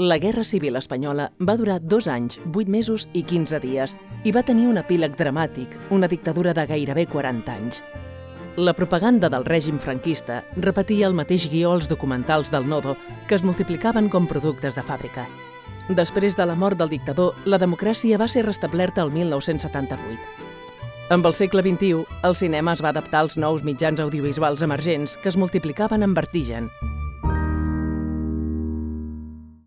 La Guerra Civil Espanyola va durar dos anys, vuit mesos i 15 dies i va tenir un epíleg dramàtic, una dictadura de gairebé 40 anys. La propaganda del règim franquista repetia el mateix guió als documentals del Nodo, que es multiplicaven com productes de fàbrica. Després de la mort del dictador, la democràcia va ser restablerta el 1978. Amb el segle XXI, el cinema es va adaptar als nous mitjans audiovisuals emergents que es multiplicaven en vertigen,